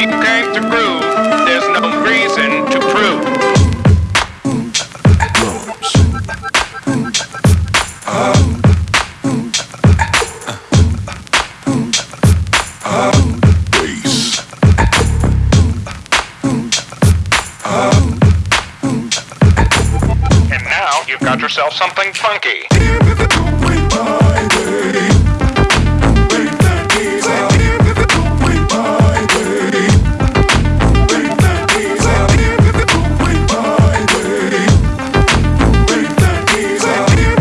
you came to prove, there's no reason to prove. And now you've got yourself something funky.